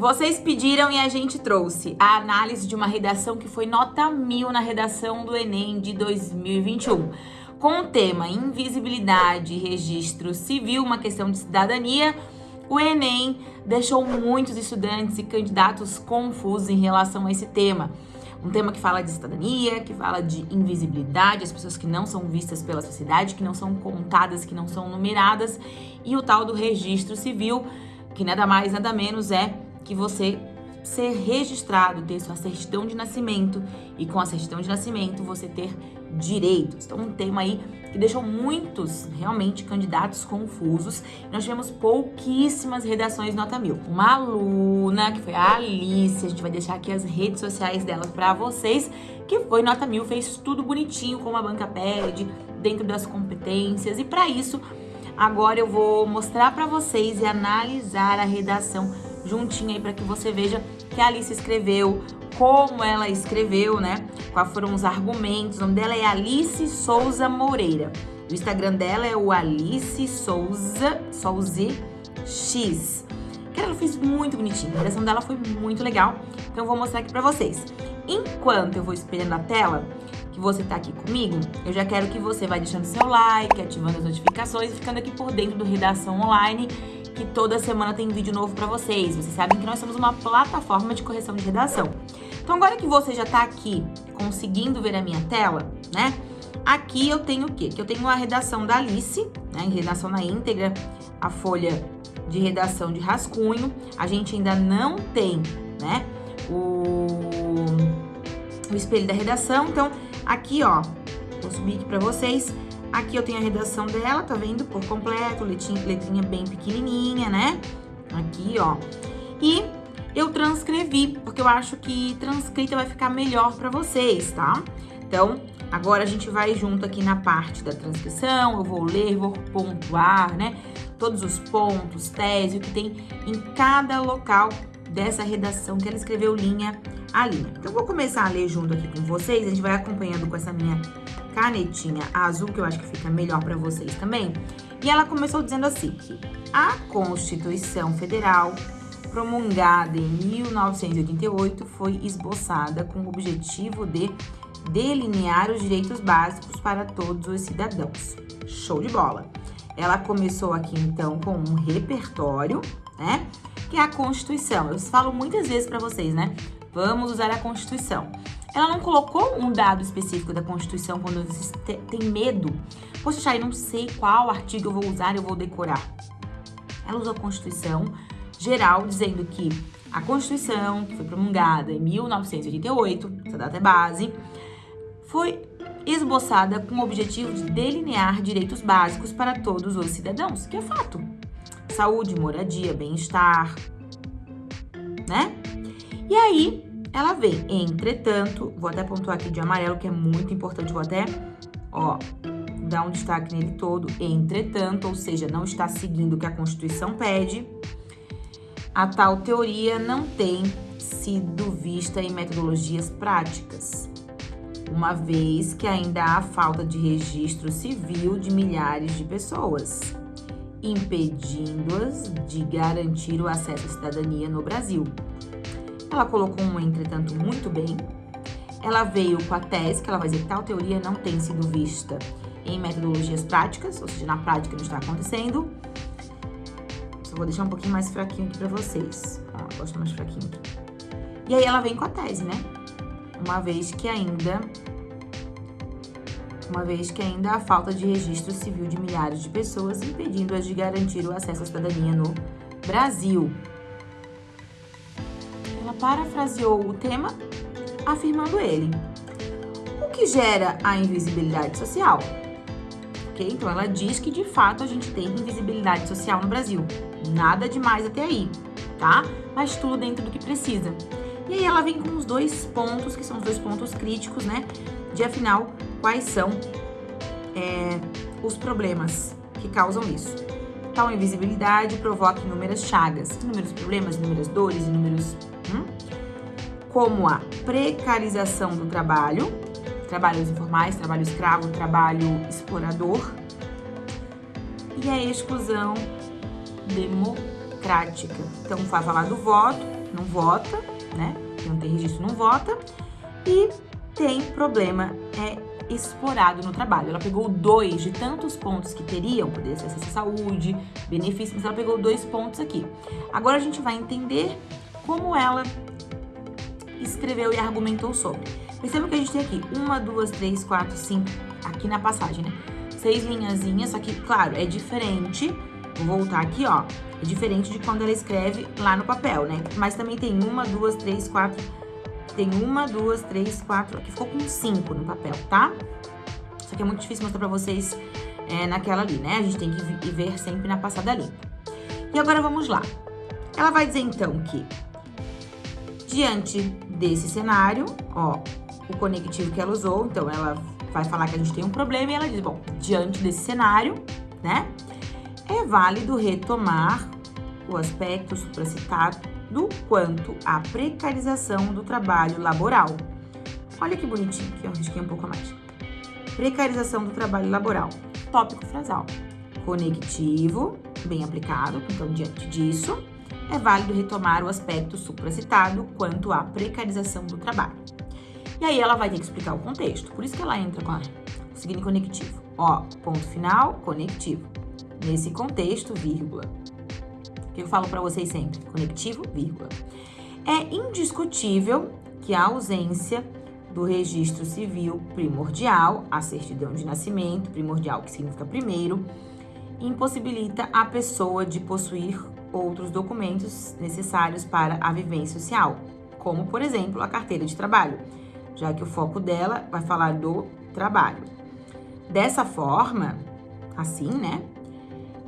Vocês pediram e a gente trouxe a análise de uma redação que foi nota mil na redação do Enem de 2021. Com o tema Invisibilidade e Registro Civil, uma questão de cidadania, o Enem deixou muitos estudantes e candidatos confusos em relação a esse tema. Um tema que fala de cidadania, que fala de invisibilidade, as pessoas que não são vistas pela sociedade, que não são contadas, que não são numeradas, e o tal do registro civil, que nada mais, nada menos é que você ser registrado, ter sua certidão de nascimento e com a certidão de nascimento você ter direitos. Então, um tema aí que deixou muitos, realmente, candidatos confusos. Nós tivemos pouquíssimas redações nota mil. Uma aluna, que foi a Alice, a gente vai deixar aqui as redes sociais dela para vocês, que foi nota mil, fez tudo bonitinho, como a banca pede, dentro das competências. E para isso, agora eu vou mostrar para vocês e analisar a redação juntinho aí para que você veja que a Alice escreveu, como ela escreveu, né? Quais foram os argumentos. O nome dela é Alice Souza Moreira. O Instagram dela é o Alice Souza, Souza X. Que ela fez muito bonitinho. A redação dela foi muito legal. Então eu vou mostrar aqui pra vocês. Enquanto eu vou espelhando a tela, que você tá aqui comigo, eu já quero que você vá deixando seu like, ativando as notificações e ficando aqui por dentro do Redação Online que toda semana tem vídeo novo para vocês. Vocês sabem que nós somos uma plataforma de correção de redação. Então, agora que você já tá aqui conseguindo ver a minha tela, né? Aqui eu tenho o quê? Que eu tenho a redação da Alice, né? Em redação na íntegra, a folha de redação de rascunho. A gente ainda não tem, né? O, o espelho da redação. Então, aqui, ó, vou subir aqui pra vocês. Aqui eu tenho a redação dela, tá vendo? Por completo, letrinha, letrinha bem pequenininha, né? Aqui, ó. E eu transcrevi, porque eu acho que transcrita vai ficar melhor pra vocês, tá? Então, agora a gente vai junto aqui na parte da transcrição, eu vou ler, vou pontuar, né? Todos os pontos, tese, o que tem em cada local dessa redação que ela escreveu linha a linha. Então, eu vou começar a ler junto aqui com vocês, a gente vai acompanhando com essa minha canetinha azul, que eu acho que fica melhor para vocês também. E ela começou dizendo assim, que a Constituição Federal, promulgada em 1988, foi esboçada com o objetivo de delinear os direitos básicos para todos os cidadãos. Show de bola! Ela começou aqui, então, com um repertório, né? Que é a Constituição. Eu falo muitas vezes para vocês, né? Vamos usar a Constituição. Ela não colocou um dado específico da Constituição quando você tem medo. Poxa, eu não sei qual artigo eu vou usar, eu vou decorar. Ela usou a Constituição geral, dizendo que a Constituição, que foi promulgada em 1988, essa data é base, foi esboçada com o objetivo de delinear direitos básicos para todos os cidadãos, que é fato. Saúde, moradia, bem-estar, né? E aí, ela vem, entretanto, vou até pontuar aqui de amarelo, que é muito importante, vou até, ó, dar um destaque nele todo, entretanto, ou seja, não está seguindo o que a Constituição pede, a tal teoria não tem sido vista em metodologias práticas, uma vez que ainda há falta de registro civil de milhares de pessoas, impedindo-as de garantir o acesso à cidadania no Brasil. Ela colocou um entretanto muito bem. Ela veio com a tese, que ela vai dizer que tal teoria não tem sido vista em metodologias práticas, ou seja, na prática não está acontecendo. Só vou deixar um pouquinho mais fraquinho aqui pra vocês. Ó, gosto mais fraquinho aqui. E aí ela vem com a tese, né? Uma vez que ainda uma vez que ainda há falta de registro civil de milhares de pessoas, impedindo-as de garantir o acesso à cidadania no Brasil ela parafraseou o tema afirmando ele. O que gera a invisibilidade social? Ok? Então, ela diz que, de fato, a gente tem invisibilidade social no Brasil. Nada demais até aí, tá? Mas tudo dentro do que precisa. E aí ela vem com os dois pontos, que são os dois pontos críticos, né? De, afinal, quais são é, os problemas que causam isso. Tal invisibilidade provoca inúmeras chagas, inúmeros problemas, inúmeras dores, inúmeros? Como a precarização do trabalho, trabalhos informais, trabalho escravo, trabalho explorador, e a exclusão democrática. Então, vai falar do voto, não vota, né? Não tem registro não vota. E tem problema é explorado no trabalho. Ela pegou dois de tantos pontos que teriam, poder ser acesso à saúde, benefícios, mas ela pegou dois pontos aqui. Agora a gente vai entender como ela escreveu e argumentou sobre. Perceba que a gente tem aqui uma, duas, três, quatro, cinco, aqui na passagem, né? Seis linhazinhas, só que, claro, é diferente. Vou voltar aqui, ó. É diferente de quando ela escreve lá no papel, né? Mas também tem uma, duas, três, quatro, tem uma, duas, três, quatro. Aqui ficou com cinco no papel, tá? Só que é muito difícil mostrar pra vocês é, naquela ali, né? A gente tem que ver sempre na passada limpa. E agora vamos lá. Ela vai dizer então que, diante desse cenário, ó, o conectivo que ela usou, então ela vai falar que a gente tem um problema e ela diz, bom, diante desse cenário, né, é válido retomar o aspecto supracitado do quanto à precarização do trabalho laboral. Olha que bonitinho aqui, ó, risquei um pouco mais. Precarização do trabalho laboral. Tópico frasal. Conectivo, bem aplicado, então diante disso, é válido retomar o aspecto supracitado quanto à precarização do trabalho. E aí ela vai ter que explicar o contexto, por isso que ela entra com a seguinte conectivo. Ó, ponto final, conectivo. Nesse contexto, vírgula que eu falo para vocês sempre, conectivo, vírgula. É indiscutível que a ausência do registro civil primordial, a certidão de nascimento, primordial que significa primeiro, impossibilita a pessoa de possuir outros documentos necessários para a vivência social, como, por exemplo, a carteira de trabalho, já que o foco dela vai falar do trabalho. Dessa forma, assim, né?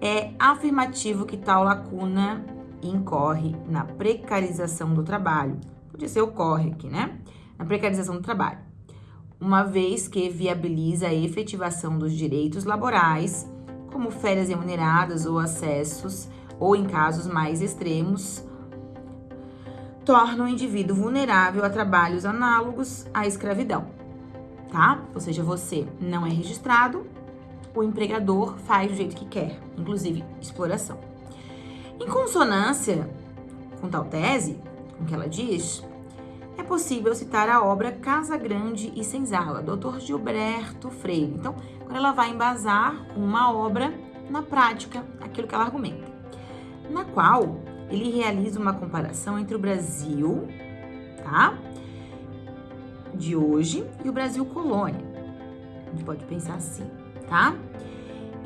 É afirmativo que tal lacuna incorre na precarização do trabalho. Podia ser ocorre aqui, né? Na precarização do trabalho. Uma vez que viabiliza a efetivação dos direitos laborais, como férias remuneradas ou acessos, ou em casos mais extremos, torna o indivíduo vulnerável a trabalhos análogos à escravidão, tá? Ou seja, você não é registrado, o empregador faz do jeito que quer, inclusive exploração. Em consonância com tal tese, com que ela diz, é possível citar a obra Casa Grande e Senzala, Dr. Gilberto Freire. Então, quando ela vai embasar uma obra na prática, aquilo que ela argumenta, na qual ele realiza uma comparação entre o Brasil, tá? De hoje e o Brasil colônia. A gente pode pensar assim tá?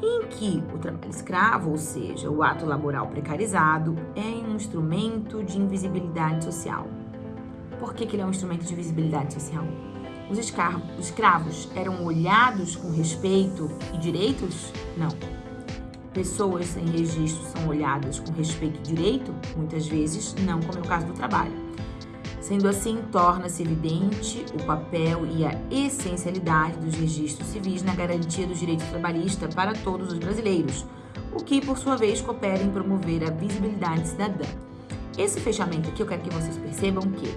Em que o trabalho escravo, ou seja, o ato laboral precarizado, é um instrumento de invisibilidade social. Por que, que ele é um instrumento de invisibilidade social? Os, escravos, os escravos eram olhados com respeito e direitos? Não. Pessoas sem registro são olhadas com respeito e direito? Muitas vezes não, como é o caso do trabalho. Sendo assim, torna-se evidente o papel e a essencialidade dos registros civis na garantia dos direitos trabalhistas para todos os brasileiros, o que, por sua vez, coopera em promover a visibilidade cidadã. Esse fechamento aqui eu quero que vocês percebam que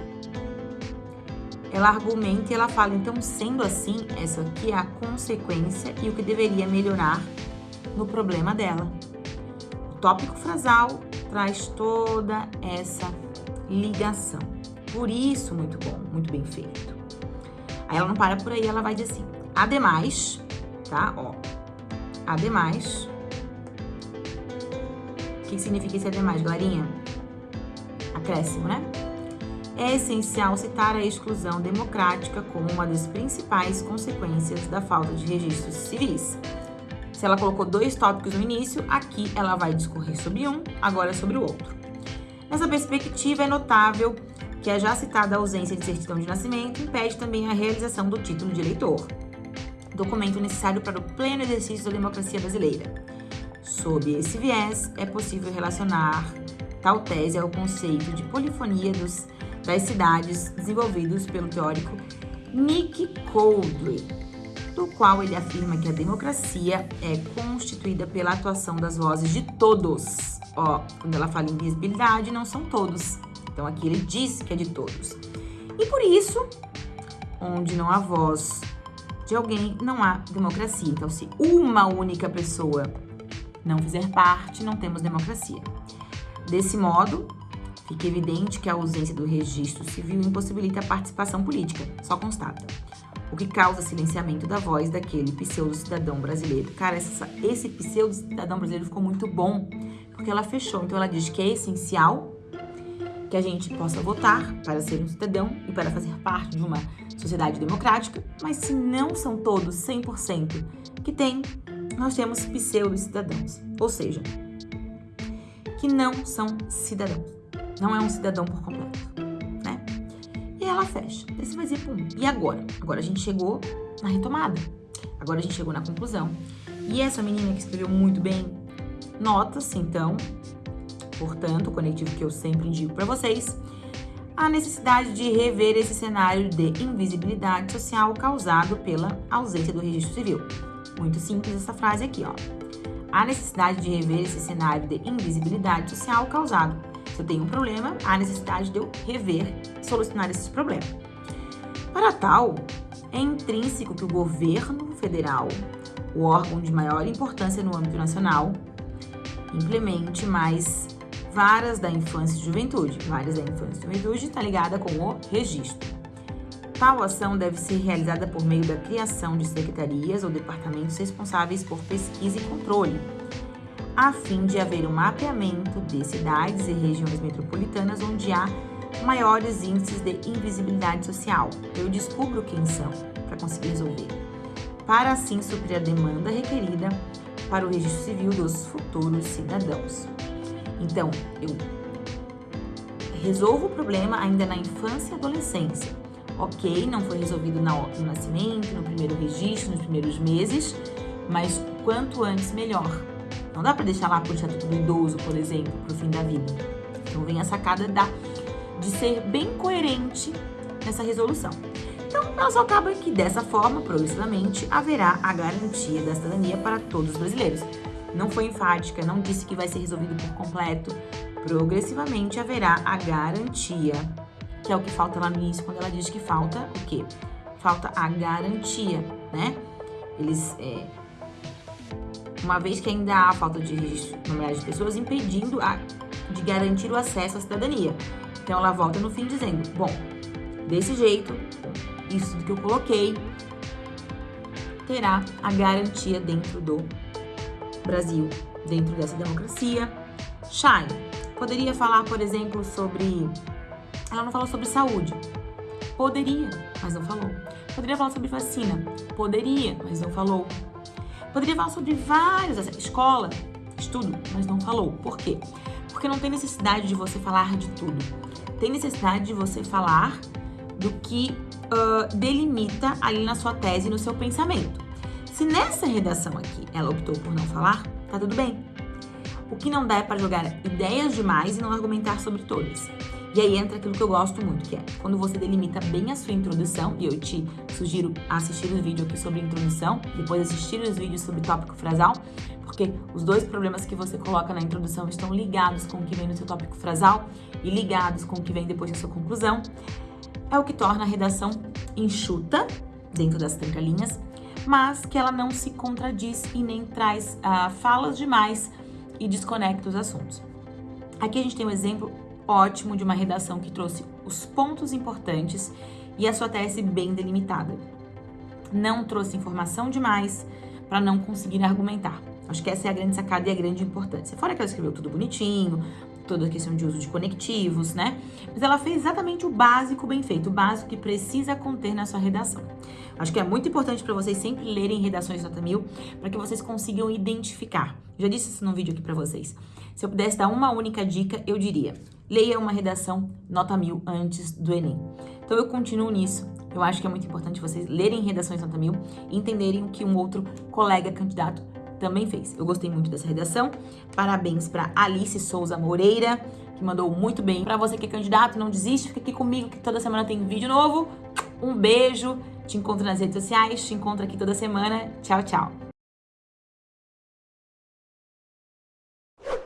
ela argumenta e ela fala, então, sendo assim, essa aqui é a consequência e o que deveria melhorar no problema dela. O tópico frasal traz toda essa ligação. Por isso, muito bom, muito bem feito. Aí ela não para por aí, ela vai dizer assim: ademais, tá? Ó, ademais. O que significa esse ademais, galerinha? Acréscimo, né? É essencial citar a exclusão democrática como uma das principais consequências da falta de registros civis. Se ela colocou dois tópicos no início, aqui ela vai discorrer sobre um, agora sobre o outro. Nessa perspectiva, é notável que a já citada ausência de certidão de nascimento impede também a realização do título de eleitor, documento necessário para o pleno exercício da democracia brasileira. Sob esse viés, é possível relacionar tal tese ao conceito de polifonia dos, das cidades desenvolvidos pelo teórico Nick Coldley, do qual ele afirma que a democracia é constituída pela atuação das vozes de todos. Ó, quando ela fala em visibilidade, não são todos, então aqui ele diz que é de todos. E por isso, onde não há voz de alguém, não há democracia. Então, se uma única pessoa não fizer parte, não temos democracia. Desse modo, Fica evidente que a ausência do registro civil impossibilita a participação política, só constata. O que causa silenciamento da voz daquele pseudo-cidadão brasileiro. Cara, essa, esse pseudo-cidadão brasileiro ficou muito bom, porque ela fechou. Então ela diz que é essencial que a gente possa votar para ser um cidadão e para fazer parte de uma sociedade democrática, mas se não são todos 100% que tem, nós temos pseudo-cidadãos, ou seja, que não são cidadãos. Não é um cidadão por completo? E ela fecha. Aí você vai dizer, pum, e agora? Agora a gente chegou na retomada. Agora a gente chegou na conclusão. E essa menina que escreveu muito bem, nota-se então Portanto, o conectivo que eu sempre indico para vocês, a necessidade de rever esse cenário de invisibilidade social causado pela ausência do registro civil. Muito simples essa frase aqui, ó. A necessidade de rever esse cenário de invisibilidade social causado. Se eu tenho um problema, há necessidade de eu rever, solucionar esse problema. Para tal, é intrínseco que o governo federal, o órgão de maior importância no âmbito nacional, implemente mais Varas da Infância e Juventude. Varas da Infância e Juventude está ligada com o registro. Tal ação deve ser realizada por meio da criação de secretarias ou departamentos responsáveis por pesquisa e controle, a fim de haver um mapeamento de cidades e regiões metropolitanas onde há maiores índices de invisibilidade social. Eu descubro quem são para conseguir resolver, para assim suprir a demanda requerida para o registro civil dos futuros cidadãos. Então, eu resolvo o problema ainda na infância e adolescência. Ok, não foi resolvido no nascimento, no primeiro registro, nos primeiros meses, mas quanto antes melhor. Não dá para deixar lá pro estatuto do idoso, por exemplo, pro fim da vida. Então vem a sacada da, de ser bem coerente nessa resolução. Então, ela só acaba que dessa forma, progressivamente, haverá a garantia da cidadania para todos os brasileiros não foi enfática, não disse que vai ser resolvido por completo. Progressivamente haverá a garantia, que é o que falta lá no início, quando ela diz que falta o quê? Falta a garantia, né? Eles, é, uma vez que ainda há falta de registro de pessoas, impedindo a, de garantir o acesso à cidadania. Então ela volta no fim dizendo, bom, desse jeito, isso que eu coloquei, terá a garantia dentro do Brasil dentro dessa democracia. Shine poderia falar, por exemplo, sobre. Ela não falou sobre saúde. Poderia, mas não falou. Poderia falar sobre vacina. Poderia, mas não falou. Poderia falar sobre várias. Escola, estudo, mas não falou. Por quê? Porque não tem necessidade de você falar de tudo. Tem necessidade de você falar do que uh, delimita ali na sua tese, no seu pensamento. Se nessa redação aqui ela optou por não falar, tá tudo bem. O que não dá é para jogar ideias demais e não argumentar sobre todas. E aí entra aquilo que eu gosto muito, que é quando você delimita bem a sua introdução, e eu te sugiro assistir o vídeo aqui sobre introdução, depois assistir os vídeos sobre tópico frasal, porque os dois problemas que você coloca na introdução estão ligados com o que vem no seu tópico frasal e ligados com o que vem depois da sua conclusão. É o que torna a redação enxuta, dentro das trancalinhas, mas que ela não se contradiz e nem traz uh, falas demais e desconecta os assuntos. Aqui a gente tem um exemplo ótimo de uma redação que trouxe os pontos importantes e a sua tese bem delimitada. Não trouxe informação demais para não conseguir argumentar. Acho que essa é a grande sacada e a grande importância. Fora que ela escreveu tudo bonitinho, toda a questão de uso de conectivos, né? Mas ela fez exatamente o básico bem feito, o básico que precisa conter na sua redação. Acho que é muito importante para vocês sempre lerem redações nota mil, para que vocês consigam identificar. Já disse isso num vídeo aqui para vocês. Se eu pudesse dar uma única dica, eu diria: leia uma redação nota mil antes do Enem. Então eu continuo nisso. Eu acho que é muito importante vocês lerem redações nota mil e entenderem o que um outro colega candidato também fez. Eu gostei muito dessa redação. Parabéns para Alice Souza Moreira, que mandou muito bem. Para você que é candidato, não desiste, fica aqui comigo que toda semana tem vídeo novo. Um beijo, te encontro nas redes sociais, te encontro aqui toda semana. Tchau, tchau.